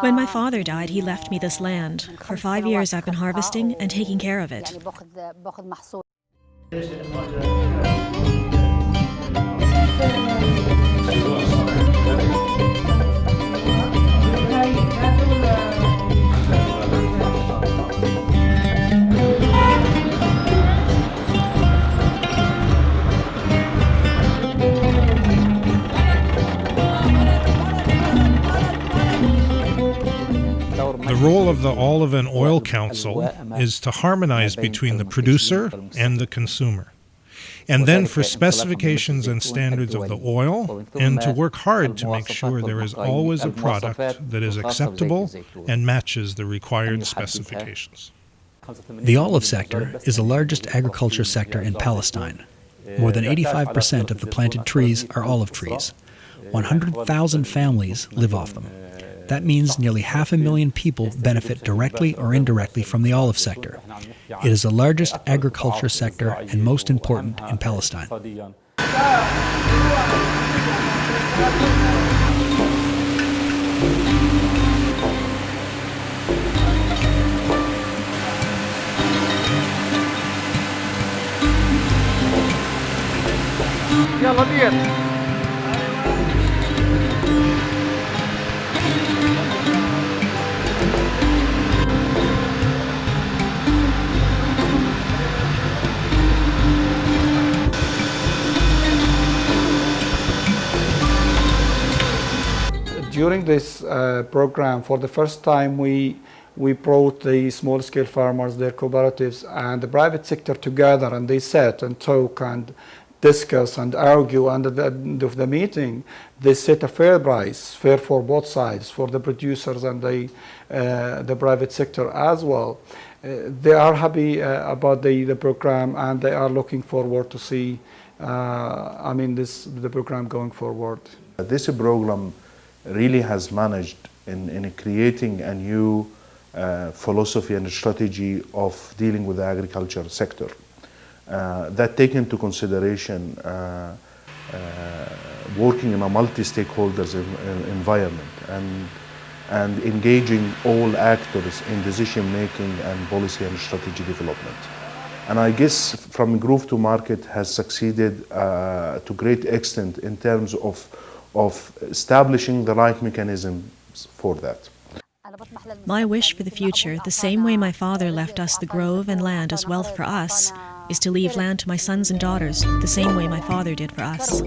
When my father died, he left me this land. For five years, I've been harvesting and taking care of it. The role of the Olive and Oil Council is to harmonize between the producer and the consumer, and then for specifications and standards of the oil, and to work hard to make sure there is always a product that is acceptable and matches the required specifications. The olive sector is the largest agriculture sector in Palestine. More than 85% of the planted trees are olive trees. 100,000 families live off them. That means nearly half a million people benefit directly or indirectly from the olive sector. It is the largest agriculture sector and most important in Palestine. يلا بيت During this uh, program, for the first time, we we brought the small-scale farmers, their cooperatives, and the private sector together, and they sat and talk and discuss and argue. And at the end of the meeting, they set a fair price, fair for both sides, for the producers and the uh, the private sector as well. Uh, they are happy uh, about the the program, and they are looking forward to see. Uh, I mean, this the program going forward. This program really has managed in, in creating a new uh, philosophy and strategy of dealing with the agriculture sector uh, that take into consideration uh, uh working in a multi-stakeholders environment and and engaging all actors in decision making and policy and strategy development. And I guess from Grove to Market has succeeded uh, to great extent in terms of of establishing the right mechanisms for that. My wish for the future, the same way my father left us the grove and land as wealth for us, is to leave land to my sons and daughters, the same way my father did for us.